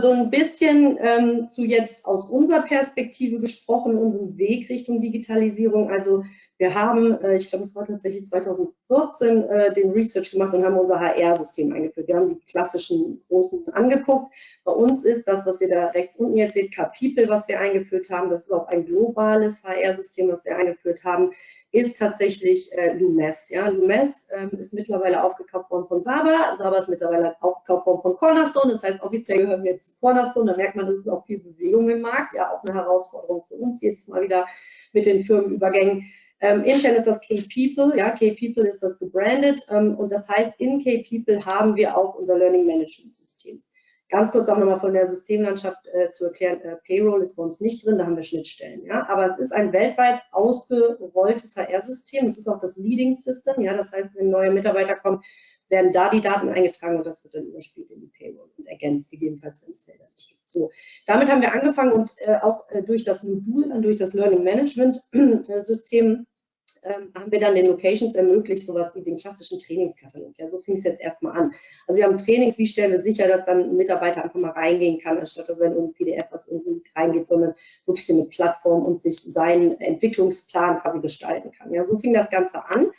so ein bisschen ähm, zu jetzt aus unserer Perspektive gesprochen, unserem Weg Richtung Digitalisierung. Also wir haben, äh, ich glaube, es war tatsächlich 2014, äh, den Research gemacht und haben unser HR-System eingeführt. Wir haben die klassischen großen angeguckt. Bei uns ist das, was ihr da rechts unten jetzt seht, K-People, was wir eingeführt haben. Das ist auch ein globales HR-System, was wir eingeführt haben ist tatsächlich äh, Lumes. Ja, Lumes ähm, ist mittlerweile aufgekauft worden von Saba. Saba ist mittlerweile aufgekauft worden von Cornerstone. Das heißt, offiziell gehören wir jetzt zu Cornerstone. Da merkt man, das ist auch viel Bewegung im Markt. Ja, auch eine Herausforderung für uns jedes Mal wieder mit den Firmenübergängen. Ähm, intern ist das K-People, ja, K-People ist das gebrandet ähm, und das heißt, in K-People haben wir auch unser Learning Management System. Ganz kurz auch nochmal von der Systemlandschaft äh, zu erklären, äh, Payroll ist bei uns nicht drin, da haben wir Schnittstellen. Ja? Aber es ist ein weltweit ausgerolltes HR-System. Es ist auch das Leading System. Ja? Das heißt, wenn neue Mitarbeiter kommen, werden da die Daten eingetragen und das wird dann überspielt in die Payroll und ergänzt, gegebenenfalls, wenn es Felder nicht gibt. So, damit haben wir angefangen und äh, auch äh, durch das Modul, durch das Learning Management System ähm, haben wir dann den Locations ermöglicht, sowas wie den klassischen Trainingskatalog. Ja, so fing es jetzt erstmal an. Also wir haben Trainings, wie stellen wir sicher, dass dann ein Mitarbeiter einfach mal reingehen kann, anstatt dass er in irgendein PDF was irgendwie reingeht, sondern wirklich in eine Plattform und sich seinen Entwicklungsplan quasi gestalten kann. Ja, so fing das Ganze an.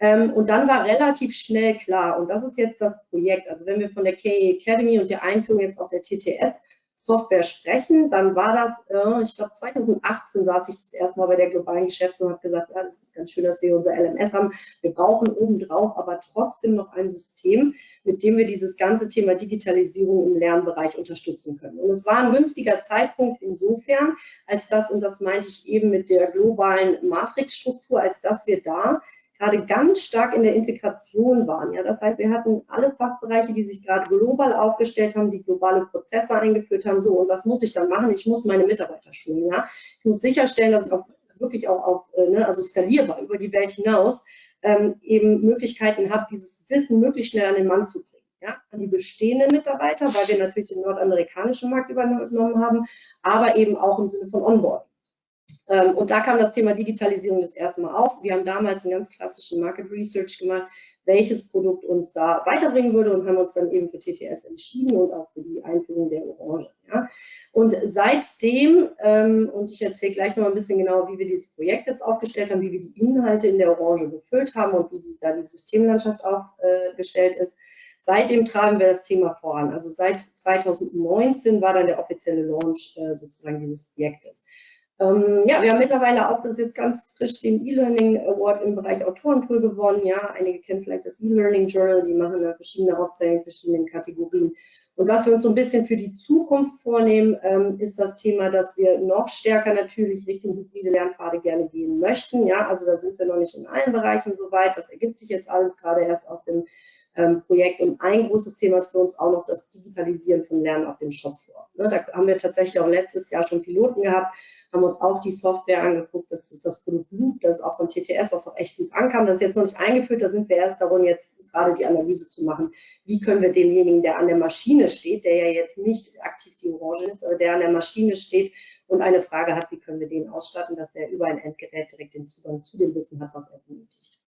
Ähm, und dann war relativ schnell klar, und das ist jetzt das Projekt, also wenn wir von der KE Academy und der Einführung jetzt auf der TTS Software sprechen, dann war das, äh, ich glaube 2018 saß ich das erste Mal bei der globalen Geschäftsführung und habe gesagt, ja, das ist ganz schön, dass wir unser LMS haben. Wir brauchen obendrauf aber trotzdem noch ein System, mit dem wir dieses ganze Thema Digitalisierung im Lernbereich unterstützen können. Und es war ein günstiger Zeitpunkt insofern, als das, und das meinte ich eben mit der globalen Matrixstruktur, als dass wir da gerade ganz stark in der Integration waren. Ja, das heißt, wir hatten alle Fachbereiche, die sich gerade global aufgestellt haben, die globale Prozesse eingeführt haben. So, und was muss ich dann machen? Ich muss meine Mitarbeiter schulen. Ja, ich muss sicherstellen, dass ich auch wirklich auch auf, äh, ne, also skalierbar über die Welt hinaus ähm, eben Möglichkeiten habe, dieses Wissen möglichst schnell an den Mann zu bringen. Ja, an die bestehenden Mitarbeiter, weil wir natürlich den nordamerikanischen Markt übernommen haben, aber eben auch im Sinne von Onboarding. Ähm, und da kam das Thema Digitalisierung das erste Mal auf. Wir haben damals einen ganz klassischen Market Research gemacht, welches Produkt uns da weiterbringen würde und haben uns dann eben für TTS entschieden und auch für die Einführung der Orange. Ja. Und seitdem, ähm, und ich erzähle gleich noch ein bisschen genau, wie wir dieses Projekt jetzt aufgestellt haben, wie wir die Inhalte in der Orange befüllt haben und wie die, da die Systemlandschaft aufgestellt ist, Seitdem tragen wir das Thema voran. Also seit 2019 war dann der offizielle Launch äh, sozusagen dieses Projektes. Ähm, ja, wir haben mittlerweile auch, das jetzt ganz frisch, den E-Learning Award im Bereich Autorentool gewonnen. Ja, einige kennen vielleicht das E-Learning Journal, die machen da verschiedene Auszeichnungen in verschiedenen Kategorien. Und was wir uns so ein bisschen für die Zukunft vornehmen, ähm, ist das Thema, dass wir noch stärker natürlich Richtung hybride Lernpfade gerne gehen möchten. Ja, also da sind wir noch nicht in allen Bereichen so weit. Das ergibt sich jetzt alles gerade erst aus dem ähm, Projekt. Und ein großes Thema ist für uns auch noch das Digitalisieren von Lernen auf dem Shopfloor. Ne, da haben wir tatsächlich auch letztes Jahr schon Piloten gehabt, haben uns auch die Software angeguckt, das ist das Produkt Loop, das auch von TTS was auch echt gut ankam. Das ist jetzt noch nicht eingeführt, da sind wir erst darum, jetzt gerade die Analyse zu machen. Wie können wir demjenigen, der an der Maschine steht, der ja jetzt nicht aktiv die Orange nutzt, aber der an der Maschine steht und eine Frage hat, wie können wir den ausstatten, dass der über ein Endgerät direkt den Zugang zu dem Wissen hat, was er benötigt.